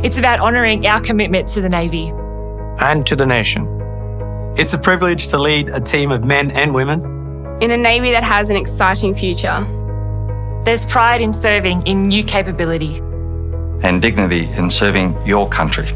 It's about honouring our commitment to the Navy. and to the nation. It's a privilege to lead a team of men and women in a Navy that has an exciting future. There's pride in serving in new capability. and dignity in serving your country.